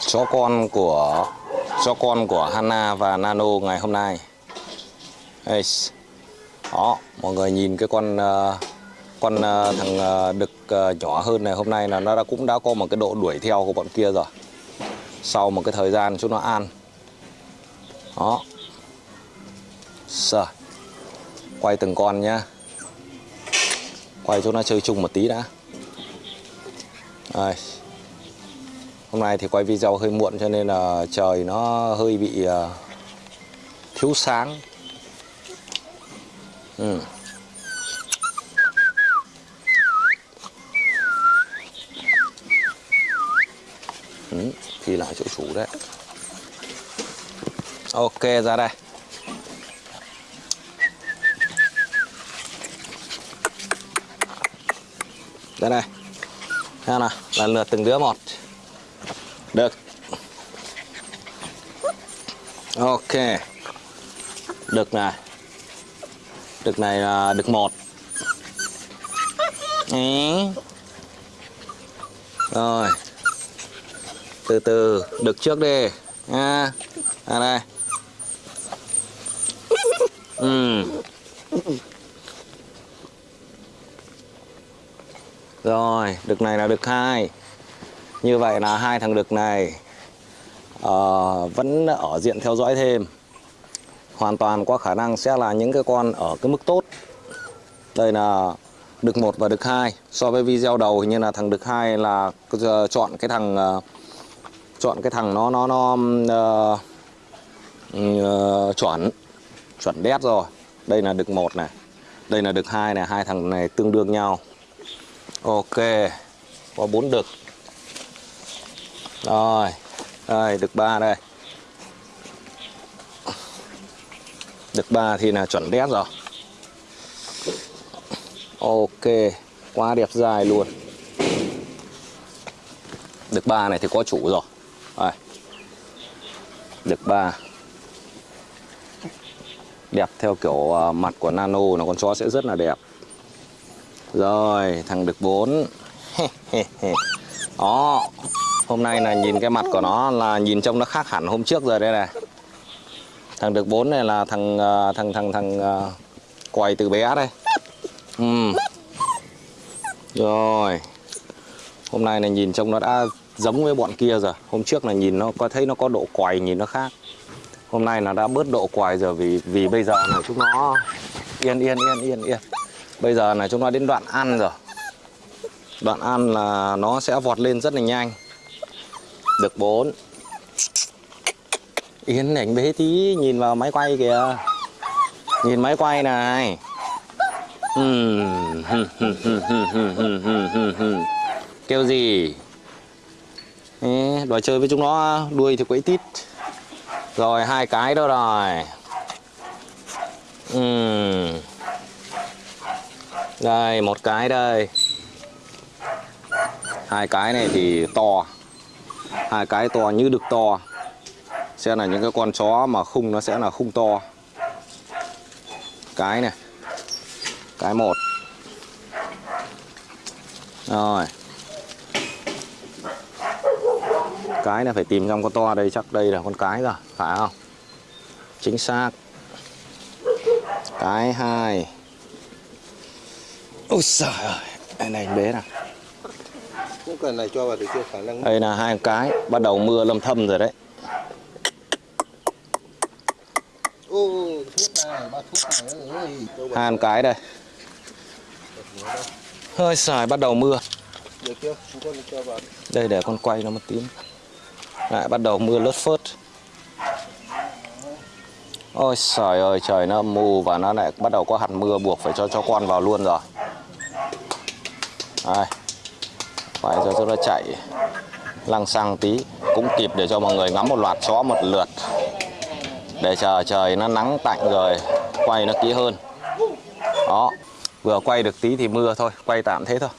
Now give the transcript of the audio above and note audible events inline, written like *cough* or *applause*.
chó con của chó con của Hana và Nano ngày hôm nay. Đây. đó, mọi người nhìn cái con ờ, con ờ, thằng ờ, đực nhỏ hơn này hôm nay là nó đã cũng đã có một cái độ đuổi theo của bọn kia rồi. Sau một cái thời gian chúng nó ăn đó. Rồi. quay từng con nhá. Quay cho nó chơi chung một tí đã. Đây hôm nay thì quay video hơi muộn cho nên là trời nó hơi bị ờ, thiếu sáng. Ừ. Ừ, thì lại chỗ chủ đấy. Ok ra đây. Đây. Này, Xem nào, lần lượt từng đứa một. Được. Ok. Đực này. Đực này là đực một. Ý. Rồi. Từ từ Đực trước đi. Nha. À đây Ừ. Rồi, đực này là đực hai. Như vậy là hai thằng đực này uh, vẫn ở diện theo dõi thêm. Hoàn toàn có khả năng sẽ là những cái con ở cái mức tốt. Đây là đực 1 và đực 2 So với video đầu hình như là thằng đực 2 là chọn cái thằng uh, Chọn cái thằng nó nó nó uh, uh, chuẩn Chuẩn đét rồi. Đây là đực 1 này. Đây là đực 2 này, hai thằng này tương đương nhau. Ok. Có bốn đực. Rồi Đây được ba đây. Được ba thì là chuẩn đét rồi. Ok Quá đẹp dài luôn. Được ba này thì có chủ rồi. Đây được ba. Đẹp theo kiểu à, mặt của Nano là con chó sẽ rất là đẹp. Rồi, thằng được bốn, *laughs* Đó. Hôm nay là nhìn cái mặt của nó là nhìn trông nó khác hẳn hôm trước rồi đây này. Thằng được 4 này là thằng ờ, thằng thằng thằng quay quầy từ bé đây. Ừ. Rồi. Hôm nay là nhìn trông nó đã giống với bọn kia rồi. Hôm trước là nhìn nó có, thấy nó có độ quầy, nhìn nó khác. Hôm nay là đã bớt độ quài rồi vì vì bây giờ là chúng nó yên yên yên yên yên. Bây giờ là chúng nó đến đoạn ăn rồi. Đoạn ăn là nó sẽ vọt lên rất là nhanh. Được 4 yến ảnh bế tí Nhìn vào máy quay kìa. Nhìn máy quay này. *laughs* Kêu gì? Đòi chơi với chúng nó, Đuôi thì quấy tít. Rồi, hai cái đó rồi. Ừm đây, một cái đây. Hai cái này thì to hai cái to như đực to. Sẽ là những cái con chó mà khung nó sẽ là khung to. Cái này. Cái một. Rồi. Cái này phải tìm trong con to đây chắc đây là con cái rồi phải không? Chính xác. Cái hai. Ôi trời ơi, này bé nào. Cũng cần này cho vào được chưa khả năng. Đây là hai cái, bắt đầu mưa lâm thâm rồi đấy. Ô, thuốc này, ba thuốc này ơi Hai cái đây. Hơi xài bắt đầu mưa. Được chưa? Chúng con cho vào Đây để con quay nó một tí. Lại bắt đầu mưa lất phớt. Ôi trời ơi trời nó mù và nó lại bắt đầu có hạt mưa buộc phải cho cho con vào luôn rồi. Đây phải cho chúng nó chạy lăng xăng tí, cũng kịp để cho mọi người ngắm một loạt chó một lượt, để chờ trời nó nắng tạnh rồi quay nó kỹ hơn. Đó, vừa quay được tí thì mưa thôi, quay tạm thế thôi.